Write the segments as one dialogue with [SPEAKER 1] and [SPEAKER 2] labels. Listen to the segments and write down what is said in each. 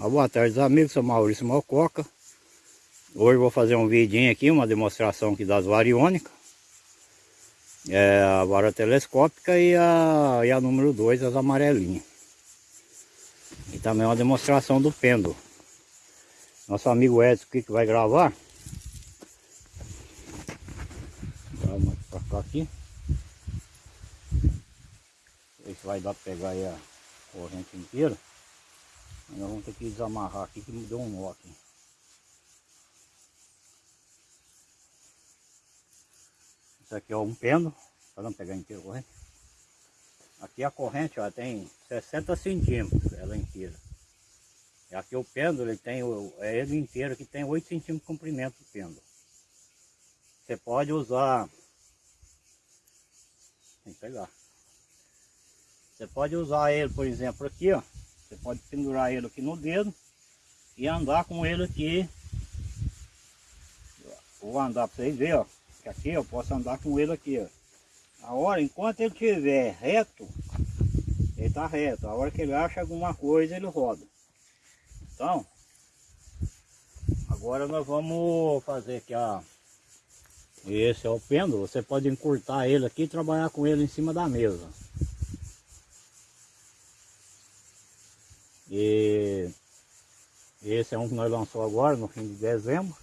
[SPEAKER 1] Ah, boa tarde amigos, sou Maurício Malcoca Hoje vou fazer um vidinho aqui, uma demonstração aqui das variônicas. É A vara telescópica e a, e a número 2, as amarelinhas. E também uma demonstração do pêndulo. Nosso amigo Edson aqui que vai gravar. Vamos pra cá aqui. Ver se vai dar pra pegar aí a corrente inteira nós vamos ter que desamarrar aqui que deu um nó aqui. Isso aqui é um pêndulo, para não pegar inteiro corrente. Aqui a corrente ó, tem 60 centímetros, ela inteira. E aqui o pêndulo, ele tem, é ele inteiro que tem 8 centímetros de comprimento do pêndulo. Você pode usar, tem que pegar. Você pode usar ele, por exemplo, aqui, ó. Você pode pendurar ele aqui no dedo e andar com ele aqui. Vou andar para vocês verem, ó. Que aqui eu posso andar com ele aqui, ó. A hora, enquanto ele estiver reto, ele está reto. A hora que ele acha alguma coisa, ele roda. Então, agora nós vamos fazer aqui a... Esse é o pêndulo, você pode encurtar ele aqui e trabalhar com ele em cima da mesa. E esse é um que nós lançamos agora, no fim de dezembro.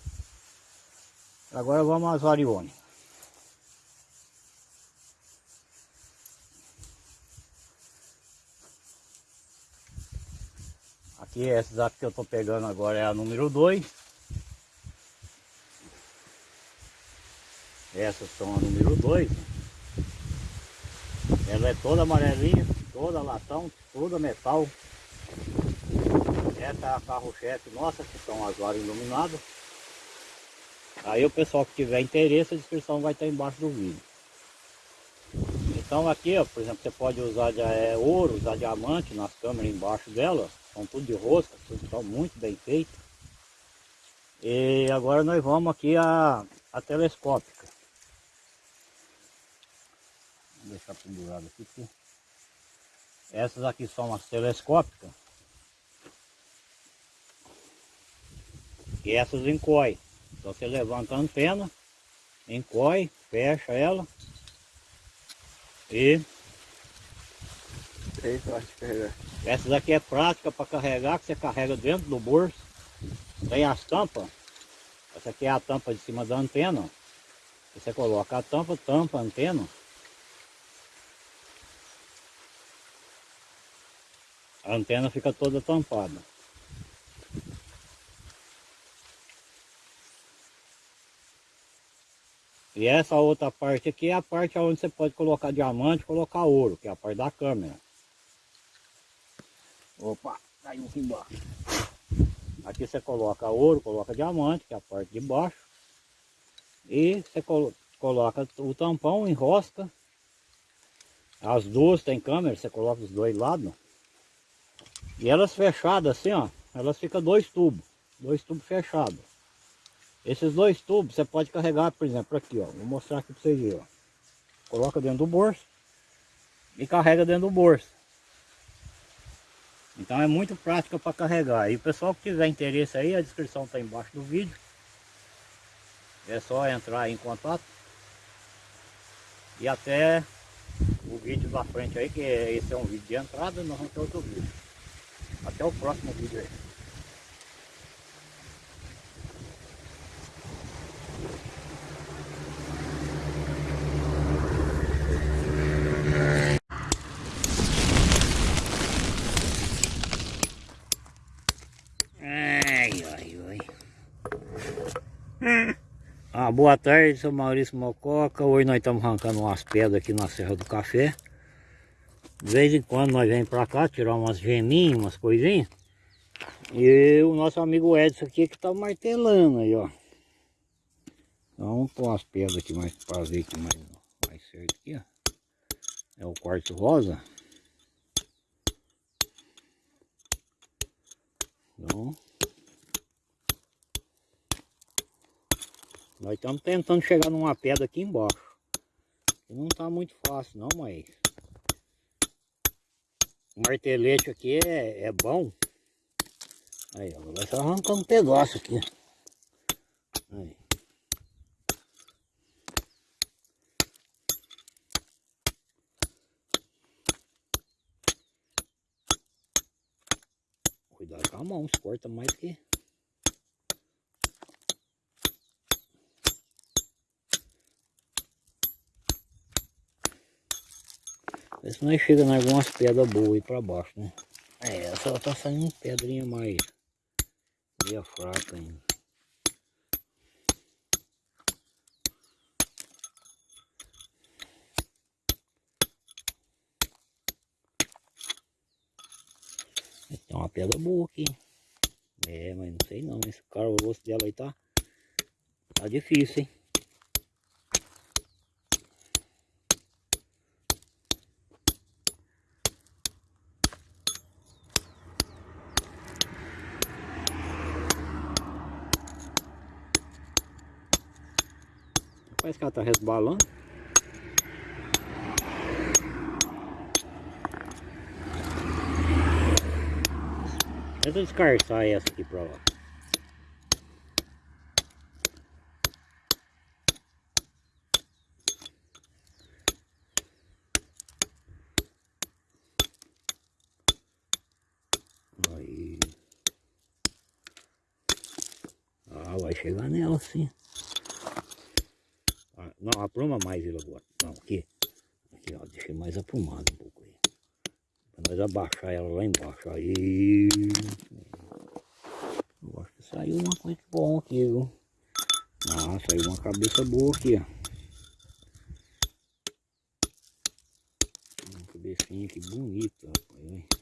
[SPEAKER 1] Agora vamos às variônicas. Aqui, essas aqui que eu estou pegando agora é a número 2. Essas são a número 2. Ela é toda amarelinha, toda latão, toda metal. Essa é a carro-chefe nossa, que são as varas iluminadas. Aí o pessoal que tiver interesse, a descrição vai estar embaixo do vídeo. Então aqui, ó, por exemplo, você pode usar de, é, ouro, usar diamante nas câmeras embaixo dela. São tudo de rosca, tudo estão muito bem feito. E agora nós vamos aqui a, a telescópica. Vou deixar pendurado aqui. Essas aqui são as telescópicas. E essas encoy. Então você levanta a antena, encoy, fecha ela e essas aqui é prática para carregar, que você carrega dentro do bolso. Tem as tampas. Essa aqui é a tampa de cima da antena. Você coloca a tampa, tampa a antena. A antena fica toda tampada. E essa outra parte aqui é a parte onde você pode colocar diamante colocar ouro, que é a parte da câmera. Opa, caiu aqui embaixo. Aqui você coloca ouro, coloca diamante, que é a parte de baixo. E você coloca o tampão, enrosca. As duas tem câmera, você coloca os dois lados. E elas fechadas assim, ó, elas ficam dois tubos, dois tubos fechados. Esses dois tubos você pode carregar, por exemplo, aqui, ó. Vou mostrar aqui para vocês verem, ó. Coloca dentro do bolso e carrega dentro do bolso. Então é muito prática para carregar. E o pessoal que tiver interesse aí, a descrição está embaixo do vídeo. É só entrar em contato. E até o vídeo da frente aí, que esse é um vídeo de entrada, nós vamos ter outro vídeo. Até o próximo vídeo aí. Ah, boa tarde, sou Maurício Mococa. Hoje nós estamos arrancando umas pedras aqui na Serra do Café. De vez em quando nós vem pra cá tirar umas geminhas, umas coisinhas. E o nosso amigo Edson aqui que tá martelando aí, ó. Então pôr umas pedras aqui mais para ver aqui mais, mais certo aqui, ó. É o quartzo rosa. Então, Nós estamos tentando chegar numa pedra aqui embaixo. Não está muito fácil não, mas... O martelete aqui é, é bom. Aí, agora só arrancar um pedaço aqui. Aí. Cuidado com a mão, corta mais que... Se nós chega em algumas pedras boas aí pra baixo, né? É, só tá saindo pedrinha mais... Meia fraca ainda. Tem uma pedra boa aqui. É, mas não sei não. Esse cara, o dela aí tá... Tá difícil, hein? Parece que ela tá resbalando. Tenta descartar essa aqui pra lá. Ah, vai chegar nela sim. Não, apruma mais ele agora. Não, aqui. Aqui, ó, deixei mais aprumado um pouco aí. Pra nós abaixar ela lá embaixo. Aí. Eu acho que saiu uma coisa bom aqui, viu? Ah, saiu uma cabeça boa aqui, ó. Uma cabecinha aqui bonita, rapaz. Isso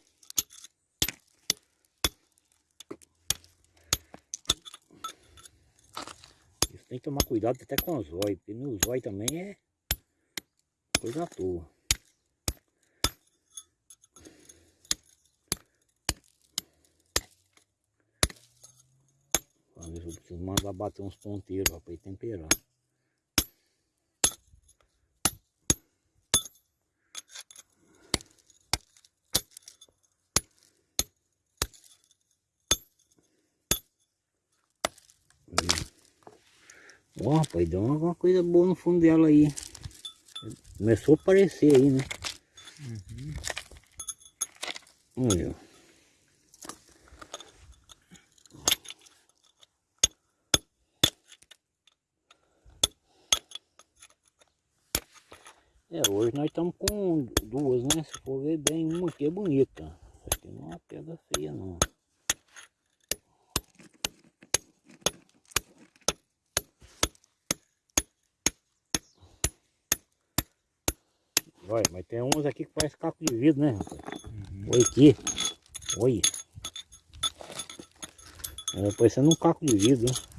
[SPEAKER 1] tem que tomar cuidado até com os zóio, porque no zóio também é coisa à toa. Às vezes eu preciso mandar bater uns ponteiros para temperar. Ó, rapaz, deu alguma coisa boa no fundo dela aí. Começou a aparecer aí, né? Uhum. Olha. É, hoje nós estamos com duas, né? Se for ver bem, uma aqui é bonita. Essa aqui não é uma pedra feia, não. Olha, mas tem uns aqui que parece caco de vidro, né? Uhum. Olha aqui. Olha. É parecendo um caco de vidro. Hein?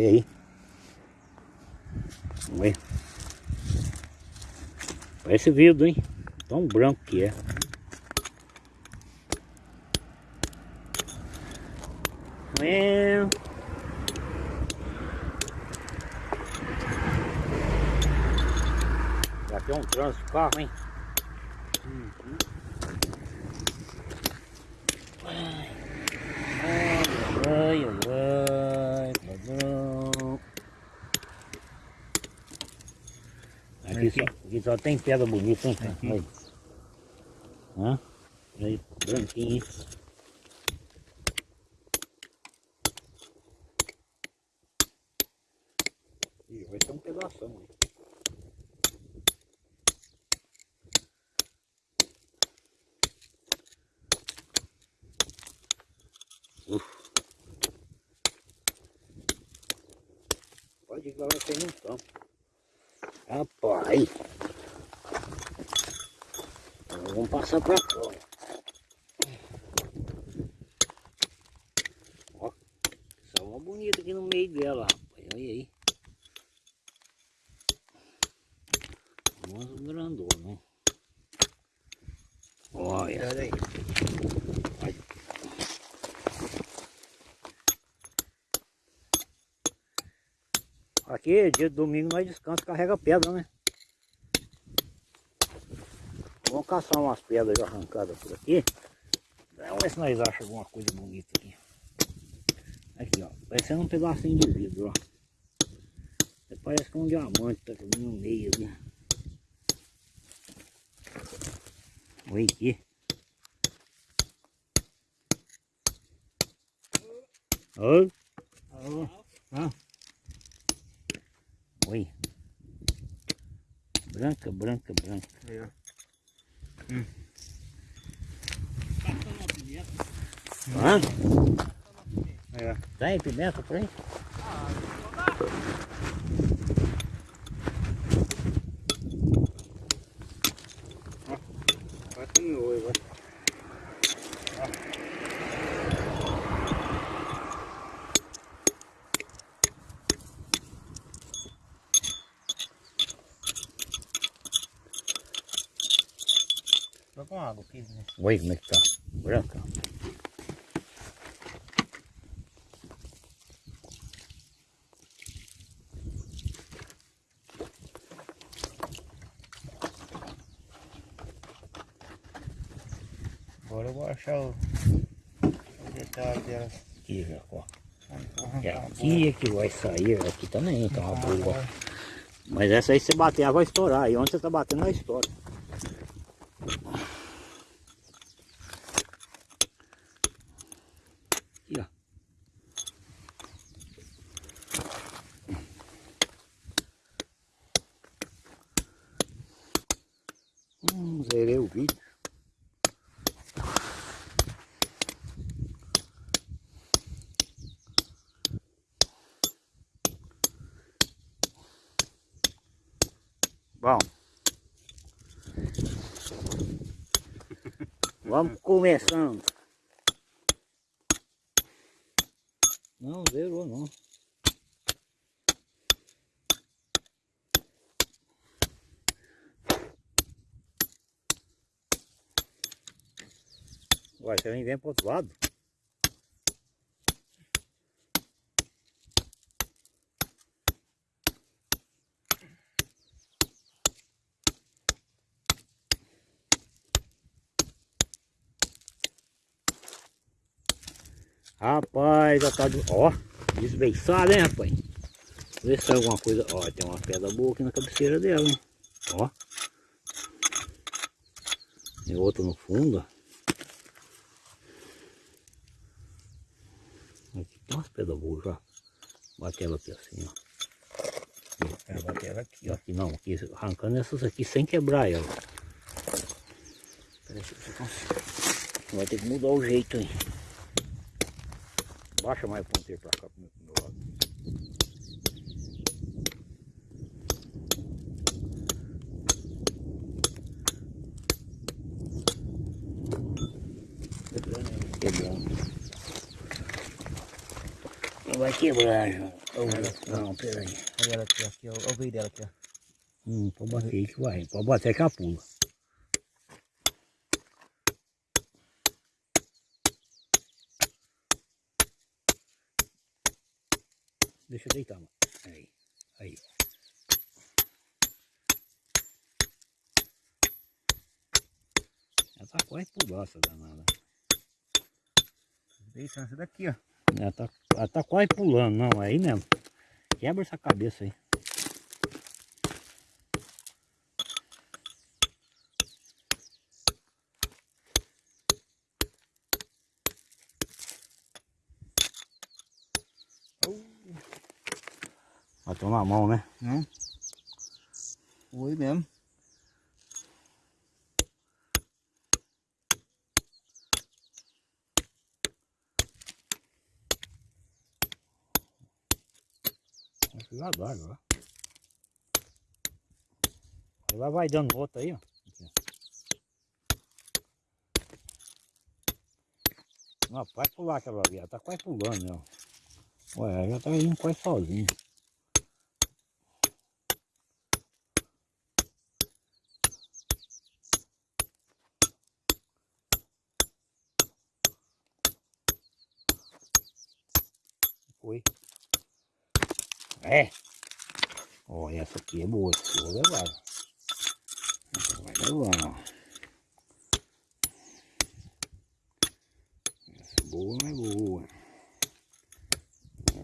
[SPEAKER 1] Olha aí. Olha. Parece vidro, hein? Tão branco que é. É. Já tem um trânsito carro, hein? Uhum. Ai, ai, ai, padrão. Aqui só, tem pedra bonita, hein? cara? Olha. Hã? Aí, branquinho, hein? Ih, vai ser um pedação aí. Pode vai cair no campo. Rapaz. Vamos passar pra fora. Ó, só uma bonita aqui no meio dela, rapaz. Olha aí. Grandona, né? Olha.
[SPEAKER 2] Olha aí.
[SPEAKER 1] Aqui, dia de domingo, nós descansa, carrega pedra, né? Vamos caçar umas pedras arrancadas por aqui. Vamos ver se nós achamos alguma coisa bonita aqui. Aqui, ó. Parecendo um pedacinho de vidro, ó. Parece que é um diamante tá aqui no meio, né? Olha aqui. Oi. Ah. Oi. Branca, branca, branca.
[SPEAKER 2] Aí, ó.
[SPEAKER 1] Hã?
[SPEAKER 2] Aí, ó.
[SPEAKER 1] Tem pimenta por aí?
[SPEAKER 2] Vai água aqui, né?
[SPEAKER 1] Oi, como é que tá? Branca.
[SPEAKER 2] Agora eu vou achar o, o detalhe delas.
[SPEAKER 1] Aqui, já, ó.
[SPEAKER 2] Vou
[SPEAKER 1] É aqui é que vai sair, aqui também tá uma
[SPEAKER 2] agora.
[SPEAKER 1] boa. Mas essa aí se bater, ela vai estourar. E onde você tá batendo, ela estoura. Aqui, ó. Hum, zerei o vídeo. Bom. Vamos começando. Não, zerou não. Nem vem pro outro lado. Rapaz, já tá... do- Ó, desbeiçada, hein, rapaz? Vê se sai alguma coisa... Ó, tem uma pedra boa aqui na cabeceira dela, hein? Ó. Tem outra no fundo, ó. Boas já. Bate ela aqui assim, ó.
[SPEAKER 2] É, bater ela aqui,
[SPEAKER 1] E aqui não, aqui, arrancando essas aqui sem quebrar ela.
[SPEAKER 2] Peraí, deixa eu consigo.
[SPEAKER 1] Vai ter que mudar o jeito aí. Baixa mais o ponteiro pra cá pro meu, pro meu lado. Quebrando. Não vai quebrar. Ô, Não, peraí.
[SPEAKER 2] Olha ela aqui, ó, aqui. Olha o veio dela aqui, ó.
[SPEAKER 1] Hum, pode bater aí que vai. Pode bater que ela pula. Deixa eu deitar, mano. Aí, aí. Ela tá quase essa danada.
[SPEAKER 2] Deitando essa daqui, ó.
[SPEAKER 1] Ela tá, ela tá quase pulando, não, é aí mesmo. Quebra essa cabeça aí. Matou na mão, né?
[SPEAKER 2] Não? Oi mesmo.
[SPEAKER 1] Vai lá, agora. Agora vai dando outra aí, ó. Não, pode pular aquela ali, ela tá quase pulando, né? ó. Ué, ela tá indo quase sozinha. Foi. É. Ó, essa aqui é boa. Essa aqui vou levar. Essa vai levar, ó. Essa boa é boa.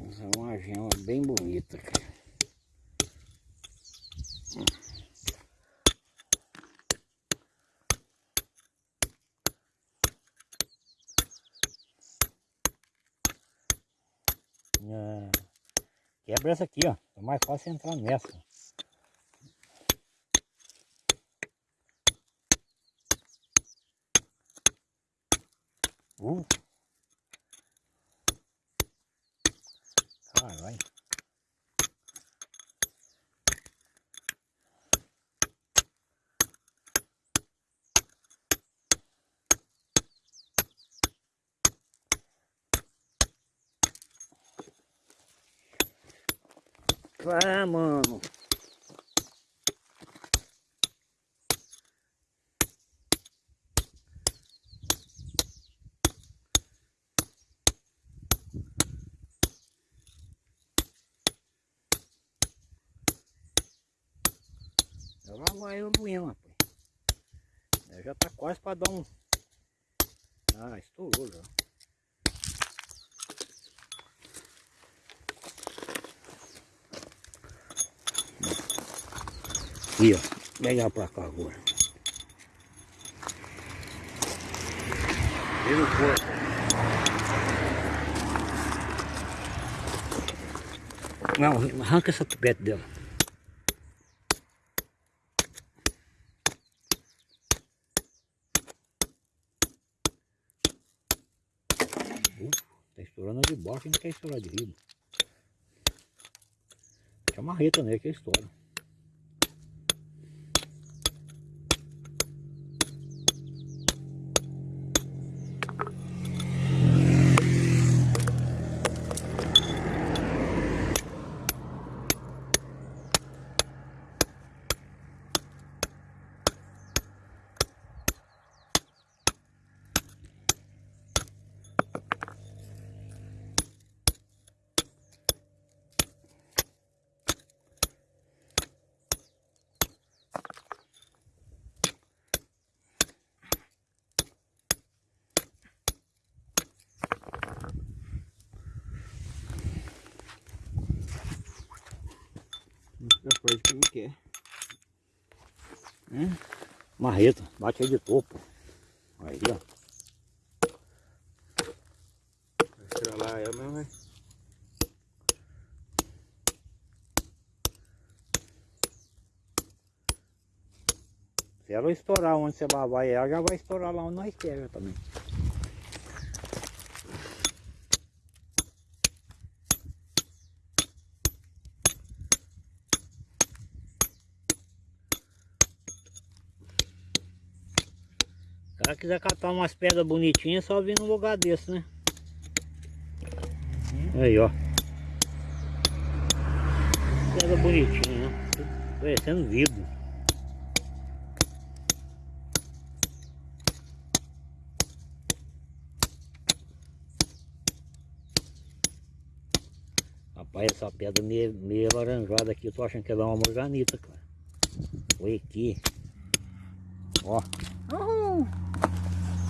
[SPEAKER 1] Essa é uma gema bem bonita, cara. Ah, Quebra essa aqui, ó. É mais fácil entrar nessa. Uh. Caralho. Ah, mano. Lá vai o moinho, rapaz. É, Já tá quase para dar um. Ah, estourou já. Aqui, ó. Pegar pra cá agora. Vira o corpo. Não, arranca essa tubete dela. Uh, tá estourando de baixo e não quer estourar de riba. Tinha marreta né, que estoura.
[SPEAKER 2] Outra coisa que não quer.
[SPEAKER 1] Marreta, bate aí de topo. Aí, ó.
[SPEAKER 2] Vai estralar ela mesmo, vai.
[SPEAKER 1] Se ela estourar onde você vai, ela já vai estourar lá onde nós queremos também. Quiser catar umas pedras bonitinhas, é só vir num lugar desse, né? Aí, ó. Pedra bonitinha, né? Parecendo vidro. Rapaz, essa pedra meio, meio alaranjada aqui, eu tô achando que é uma morganita, cara. Foi aqui. Ó,
[SPEAKER 2] Uhul.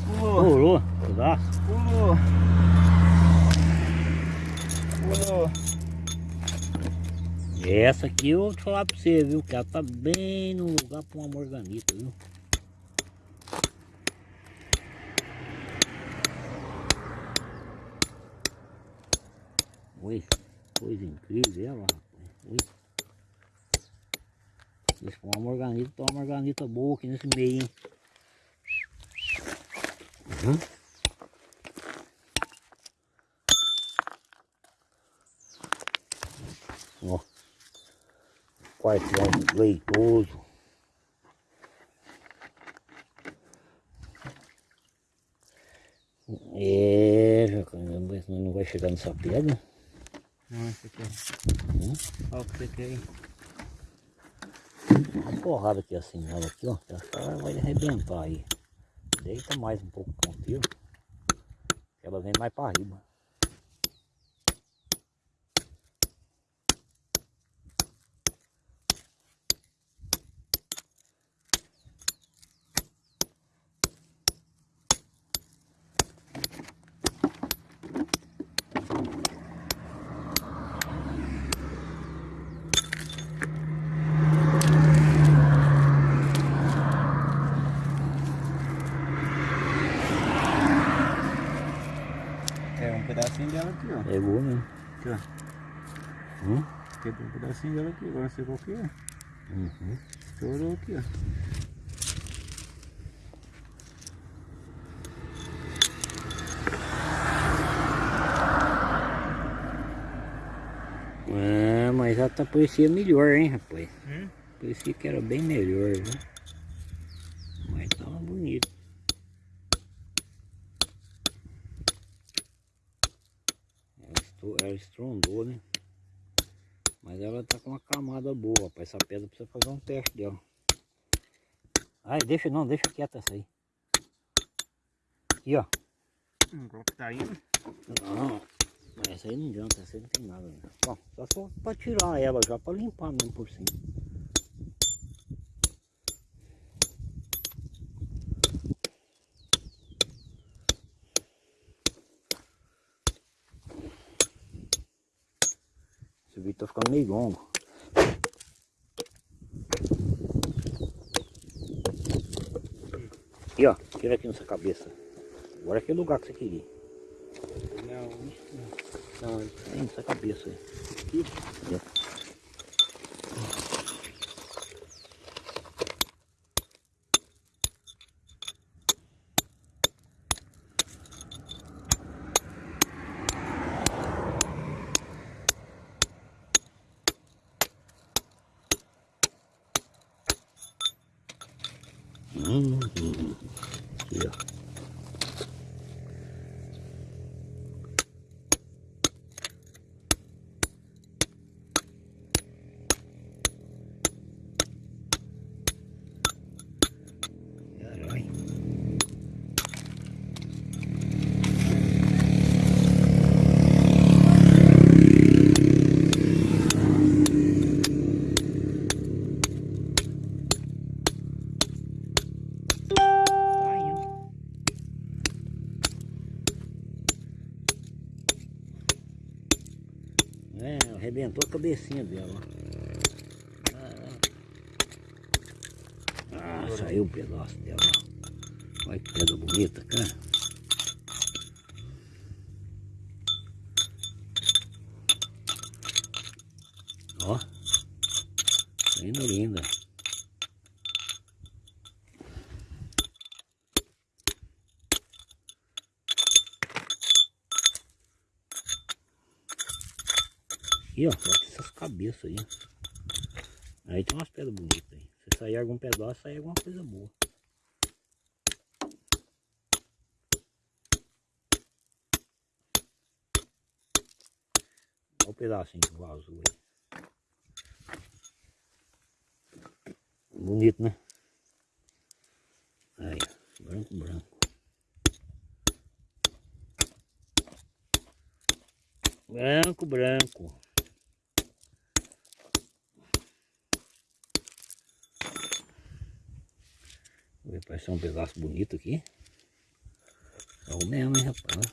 [SPEAKER 2] Pulou,
[SPEAKER 1] pulou, pedaço.
[SPEAKER 2] pulou. Pulou.
[SPEAKER 1] Essa aqui eu vou te falar pra você, viu? Que ela tá bem no lugar pra uma morganita, viu? Oi, coisa incrível ela, rapaz. Oi. Se for uma morganita, tá uma morganita boa aqui nesse meio, hein? Uhum. Ó. Quartel leitoso. É, caramba, senão não vai chegar nessa pedra.
[SPEAKER 2] Não, esse aqui.
[SPEAKER 1] Hum?
[SPEAKER 2] Olha o que você quer aí.
[SPEAKER 1] Uma porrada aqui assim nela aqui, ó. Essa cara vai arrebentar aí. Deita mais um pouco o tiro. Ela vem mais para riba.
[SPEAKER 2] aqui, ó.
[SPEAKER 1] Hum?
[SPEAKER 2] Pedacinho dela aqui, agora sei qual que é.
[SPEAKER 1] Uhum.
[SPEAKER 2] Estourou aqui, ó.
[SPEAKER 1] É, mas já tá parecia melhor, hein, rapaz?
[SPEAKER 2] Hum?
[SPEAKER 1] Parecia que era bem melhor, viu? Mas tava bonito. Ela, estou, ela estrondou, né? Mas ela tá com uma camada boa, rapaz. Essa pedra precisa fazer um teste dela. Ai, deixa não, deixa quieta essa aí. Aqui, ó.
[SPEAKER 2] Hum, qual que tá indo?
[SPEAKER 1] Não, mas essa aí não adianta, essa aí não tem nada. Né? Bom, só só pra tirar ela já, pra limpar mesmo por cima. Vídeo tá ficando meio longo. Aqui ó, tira aqui nessa cabeça. Agora é o lugar que você queria.
[SPEAKER 2] Não,
[SPEAKER 1] Não, tem nessa cabeça aí.
[SPEAKER 2] aqui.
[SPEAKER 1] Hum, hum, aqui, ó. Caralho. Tá indo. É, arrebentou a cabecinha dela. Ah, saiu um pedaço dela. Olha que pedra bonita, cara. Ó. Linda, linda. Aqui, ó, essas cabeças aí. Aí tem umas pedras bonitas aí. Se sair algum pedaço, sai alguma coisa boa. Olha o pedacinho que vazou aí. Bonito, né? Aí, branco, branco. Branco, branco. Um pedaço bonito aqui. É o mesmo, hein, rapaz.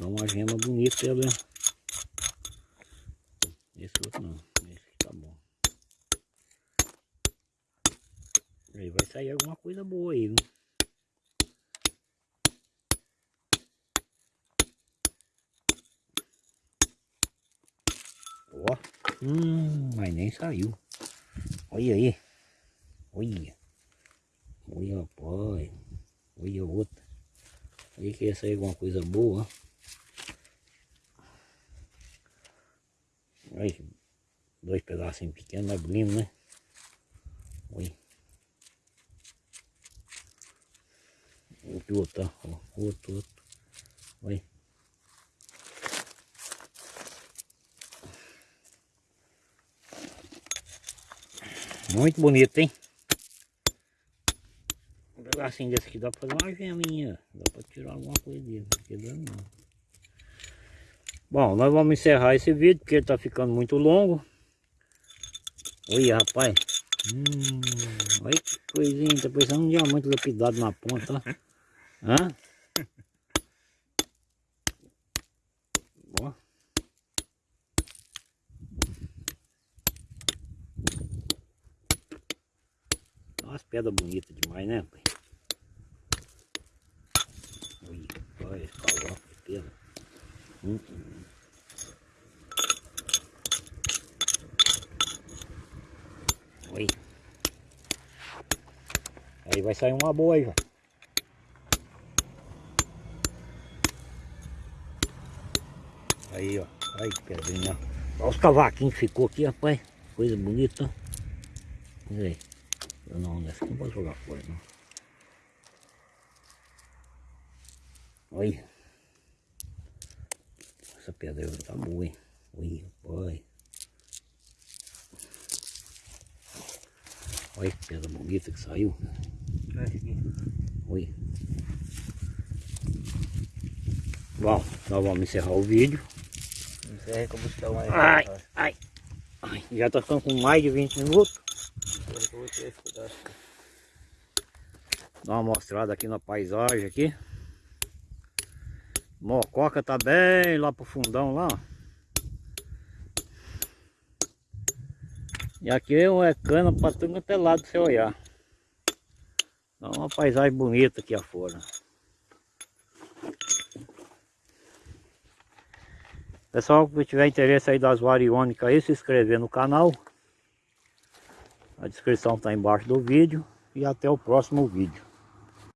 [SPEAKER 1] Dá uma gema bonita ela. hein? Esse outro não. Esse tá bom. Aí vai sair alguma coisa boa aí, viu? Ó. Hum, mas nem saiu. Olha aí. Olha. Rapaz. Olha outra. Olha que ia sair alguma coisa boa. Olha, dois pedacinhos pequenos, mas bonito, né? Olha. Outro, outro, ó. Outro, outro. Olha. Muito bonito, hein? Pedacinho desse aqui dá pra fazer uma geminha. Dá pra tirar alguma coisa dele. Não quebrando não. Bom, nós vamos encerrar esse vídeo porque ele tá ficando muito longo. Olha, rapaz. Hum, olha que coisinha. Tá parecendo um diamante lapidado na ponta. Hã? Ó. Umas pedras bonitas demais, né, pai? Facebook. Oi. Aí vai sair uma boa aí, ó. Aí, ó. Aí, pedrinha. Olha os cavaquinhos que ficou aqui, rapaz. Coisa bonita. Olha aí. Não, né? nessa não pode jogar fora, não. Olha. Pedra tá boa, hein? Olha, olha. Que pedra bonita que saiu.
[SPEAKER 2] Olha aqui.
[SPEAKER 1] Bom, nós vamos encerrar o vídeo.
[SPEAKER 2] Encerra que eu vou mais.
[SPEAKER 1] Ai, ai, ai. Já tá ficando com mais de 20 minutos.
[SPEAKER 2] Encerra que eu vou tirar esse pedaço.
[SPEAKER 1] Dá uma mostrada aqui na paisagem aqui. Mococa tá bem lá pro fundão lá. E aqui é cana pra tudo quanto é lado você olhar. Dá uma paisagem bonita aqui afora. Pessoal, que tiver interesse aí das variônicas aí, se inscrever no canal. A descrição está embaixo do vídeo. E até o próximo vídeo.